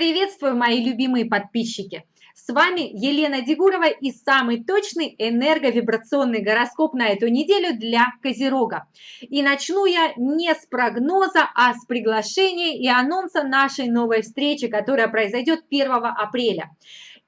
Приветствую, мои любимые подписчики! С вами Елена Дегурова и самый точный энерговибрационный гороскоп на эту неделю для Козерога. И начну я не с прогноза, а с приглашения и анонса нашей новой встречи, которая произойдет 1 апреля.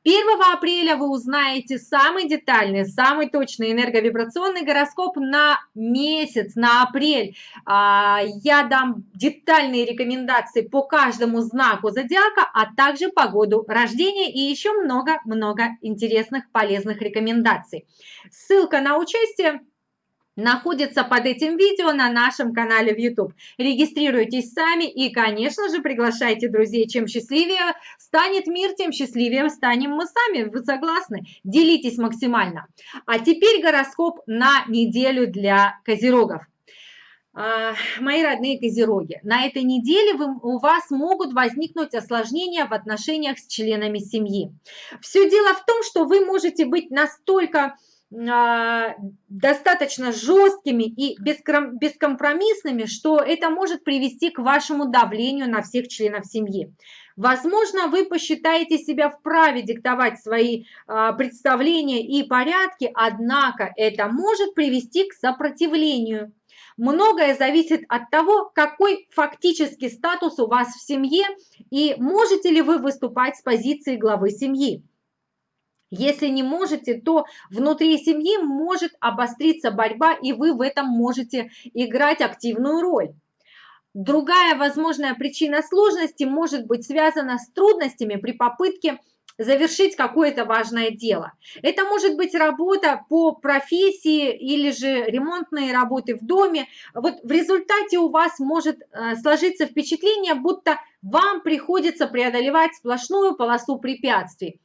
1 апреля вы узнаете самый детальный, самый точный энерговибрационный гороскоп на месяц, на апрель. А, я дам детальные рекомендации по каждому знаку зодиака, а также по году рождения и еще много-много интересных полезных рекомендаций. Ссылка на участие находится под этим видео на нашем канале в YouTube. Регистрируйтесь сами и, конечно же, приглашайте друзей. Чем счастливее станет мир, тем счастливее станем мы сами. Вы согласны? Делитесь максимально. А теперь гороскоп на неделю для козерогов. А, мои родные козероги, на этой неделе вы, у вас могут возникнуть осложнения в отношениях с членами семьи. Все дело в том, что вы можете быть настолько достаточно жесткими и бескомпромиссными, что это может привести к вашему давлению на всех членов семьи. Возможно, вы посчитаете себя вправе диктовать свои а, представления и порядки, однако это может привести к сопротивлению. Многое зависит от того, какой фактический статус у вас в семье и можете ли вы выступать с позиции главы семьи. Если не можете, то внутри семьи может обостриться борьба, и вы в этом можете играть активную роль. Другая возможная причина сложности может быть связана с трудностями при попытке завершить какое-то важное дело. Это может быть работа по профессии или же ремонтные работы в доме. Вот в результате у вас может э, сложиться впечатление, будто вам приходится преодолевать сплошную полосу препятствий.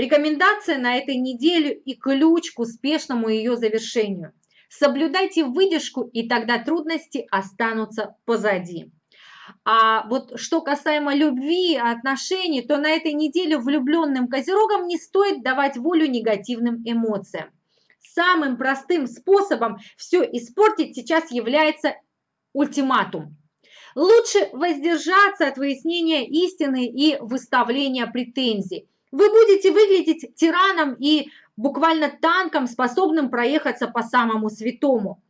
Рекомендация на этой неделе и ключ к успешному ее завершению. Соблюдайте выдержку, и тогда трудности останутся позади. А вот что касаемо любви, отношений, то на этой неделе влюбленным козерогам не стоит давать волю негативным эмоциям. Самым простым способом все испортить сейчас является ультиматум. Лучше воздержаться от выяснения истины и выставления претензий. Вы будете выглядеть тираном и буквально танком, способным проехаться по самому святому.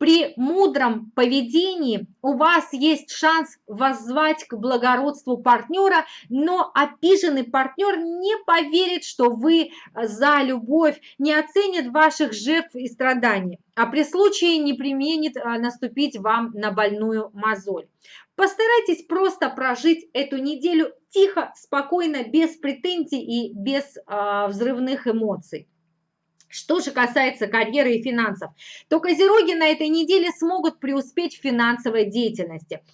При мудром поведении у вас есть шанс воззвать к благородству партнера, но обиженный партнер не поверит, что вы за любовь, не оценит ваших жертв и страданий, а при случае не применит а, наступить вам на больную мозоль. Постарайтесь просто прожить эту неделю тихо, спокойно, без претензий и без э, взрывных эмоций. Что же касается карьеры и финансов, то козероги на этой неделе смогут преуспеть в финансовой деятельности –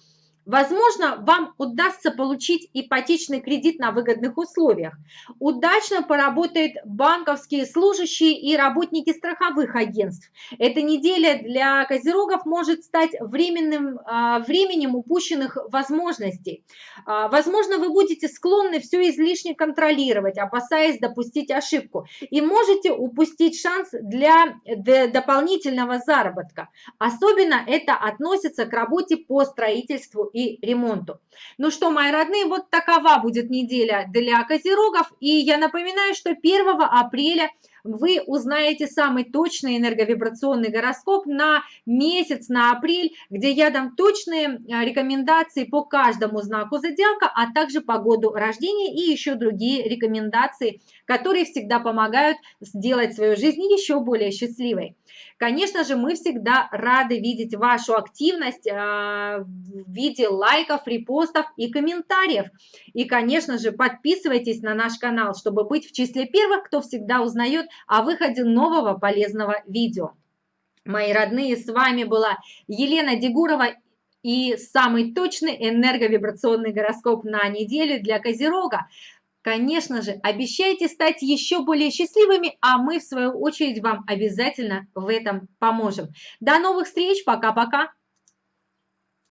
Возможно, вам удастся получить ипотечный кредит на выгодных условиях. Удачно поработают банковские служащие и работники страховых агентств. Эта неделя для козерогов может стать временным а, временем упущенных возможностей. А, возможно, вы будете склонны все излишне контролировать, опасаясь допустить ошибку. И можете упустить шанс для дополнительного заработка. Особенно это относится к работе по строительству и ремонту. Ну что, мои родные, вот такова будет неделя для козерогов. И я напоминаю, что 1 апреля вы узнаете самый точный энерговибрационный гороскоп на месяц, на апрель, где я дам точные а, рекомендации по каждому знаку зодиака, а также по году рождения и еще другие рекомендации, которые всегда помогают сделать свою жизнь еще более счастливой. Конечно же, мы всегда рады видеть вашу активность а, в виде лайков, репостов и комментариев. И, конечно же, подписывайтесь на наш канал, чтобы быть в числе первых, кто всегда узнает о выходе нового полезного видео. Мои родные, с вами была Елена Дегурова и самый точный энерговибрационный гороскоп на неделю для Козерога. Конечно же, обещайте стать еще более счастливыми, а мы, в свою очередь, вам обязательно в этом поможем. До новых встреч, пока-пока!